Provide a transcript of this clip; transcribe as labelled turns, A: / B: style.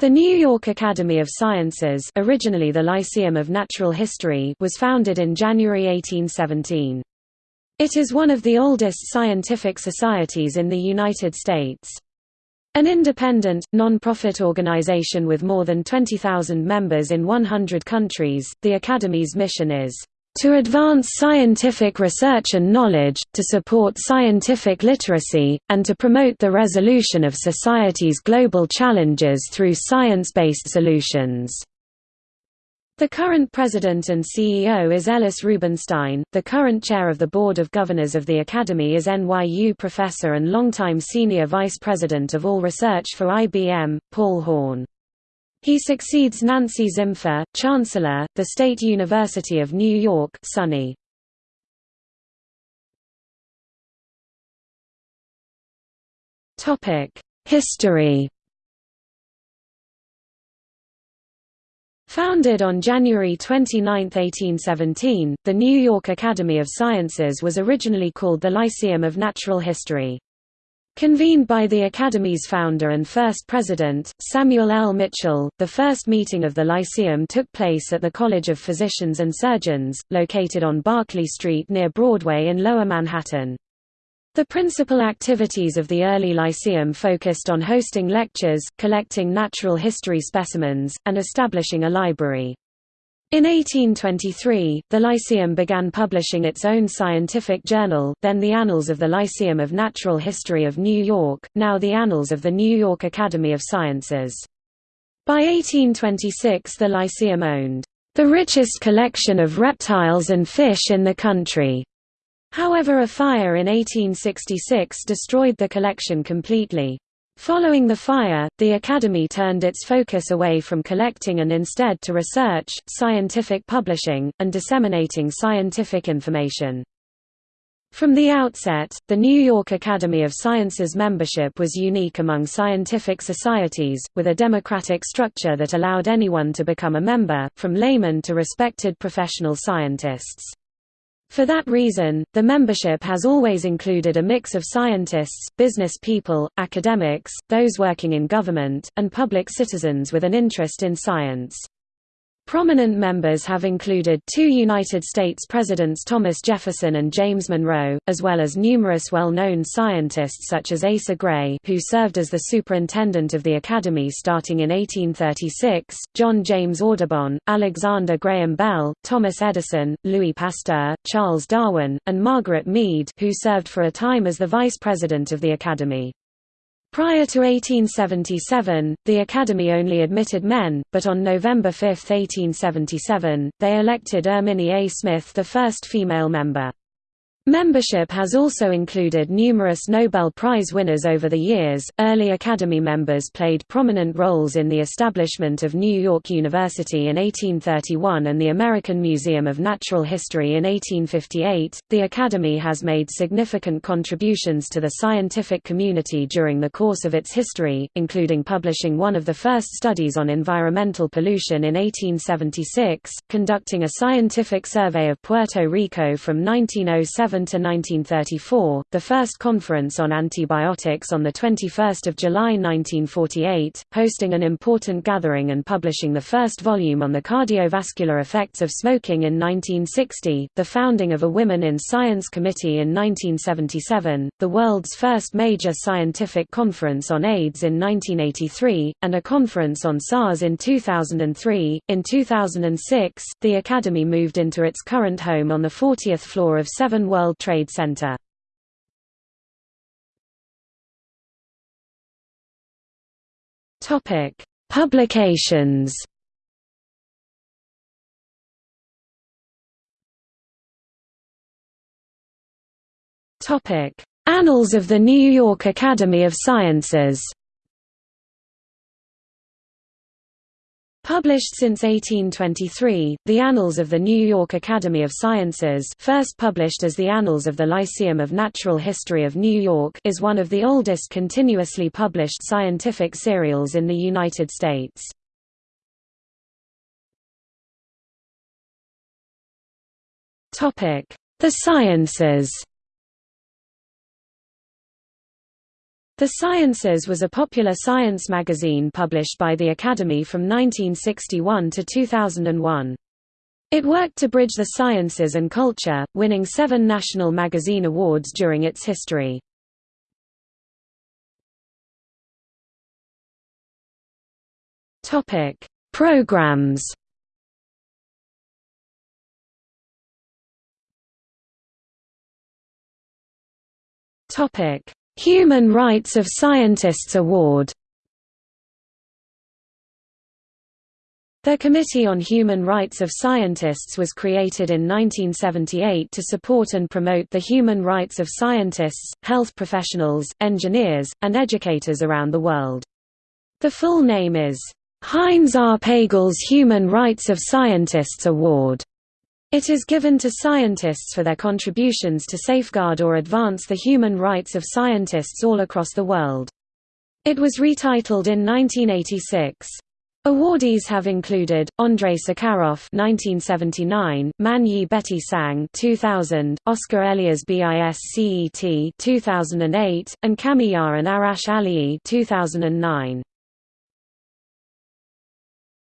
A: The New York Academy of Sciences originally the Lyceum of Natural History was founded in January 1817. It is one of the oldest scientific societies in the United States. An independent, non-profit organization with more than 20,000 members in 100 countries, the Academy's mission is to advance scientific research and knowledge, to support scientific literacy, and to promote the resolution of society's global challenges through science-based solutions." The current president and CEO is Ellis Rubinstein. The current chair of the Board of Governors of the Academy is NYU professor and longtime senior vice president of all research for IBM, Paul Horn. He succeeds Nancy Zimpher, Chancellor, the State University of New York SUNY. History Founded on January 29, 1817, the New York Academy of Sciences was originally called the Lyceum of Natural History. Convened by the Academy's founder and first president, Samuel L. Mitchill, the first meeting of the Lyceum took place at the College of Physicians and Surgeons, located on Barclay Street near Broadway in Lower Manhattan. The principal activities of the early Lyceum focused on hosting lectures, collecting natural history specimens, and establishing a library. In 1823, the Lyceum began publishing its own scientific journal, then the Annals of the Lyceum of Natural History of New York, now the Annals of the New York Academy of Sciences. By 1826 the Lyceum owned the richest collection of reptiles and fish in the country. However a fire in 1866 destroyed the collection completely. Following the fire, the Academy turned its focus away from collecting and instead to research, scientific publishing, and disseminating scientific information. From the outset, the New York Academy of Sciences membership was unique among scientific societies, with a democratic structure that allowed anyone to become a member, from laymen to respected professional scientists. For that reason, the membership has always included a mix of scientists, business people, academics, those working in government, and public citizens with an interest in science. Prominent members have included two United States Presidents Thomas Jefferson and James Monroe, as well as numerous well-known scientists such as Asa Gray who served as the superintendent of the Academy starting in 1836, John James Audubon, Alexander Graham Bell, Thomas Edison, Louis Pasteur, Charles Darwin, and Margaret Mead who served for a time as the vice president of the Academy. Prior to 1877, the Academy only admitted men, but on November 5, 1877, they elected Erminie A. Smith the first female member. Membership has also included numerous Nobel Prize winners over the years. Early Academy members played prominent roles in the establishment of New York University in 1831 and the American Museum of Natural History in 1858. The Academy has made significant contributions to the scientific community during the course of its history, including publishing one of the first studies on environmental pollution in 1876, conducting a scientific survey of Puerto Rico from 1907 to 1934, the first conference on antibiotics on 21 July 1948, hosting an important gathering and publishing the first volume on the cardiovascular effects of smoking in 1960, the founding of a Women in Science Committee in 1977, the world's first major scientific conference on AIDS in 1983, and a conference on SARS in 2003. In 2006, the Academy moved into its current home on the 40th floor of 7 World World Trade Center. Topic: Publications. Topic: Annals of the New York Academy of Sciences. Published since 1823, the Annals of the New York Academy of Sciences first published as the Annals of the Lyceum of Natural History of New York is one of the oldest continuously published scientific serials in the United States. The Sciences The Sciences was a popular science magazine published by the Academy from 1961 to 2001. It worked to bridge the sciences and culture, winning seven National Magazine Awards during its history. Programs Topic: Human Rights of Scientists Award The Committee on Human Rights of Scientists was created in 1978 to support and promote the human rights of scientists, health professionals, engineers, and educators around the world. The full name is, Heinz R. Pagels Human Rights of Scientists Award. It is given to scientists for their contributions to safeguard or advance the human rights of scientists all across the world. It was retitled in 1986. Awardees have included Andrei Sakharov (1979), Man Yi Betty Sang (2000), Oscar Elias Biscet (2008), and Kamiar and Arash Alaei (2009).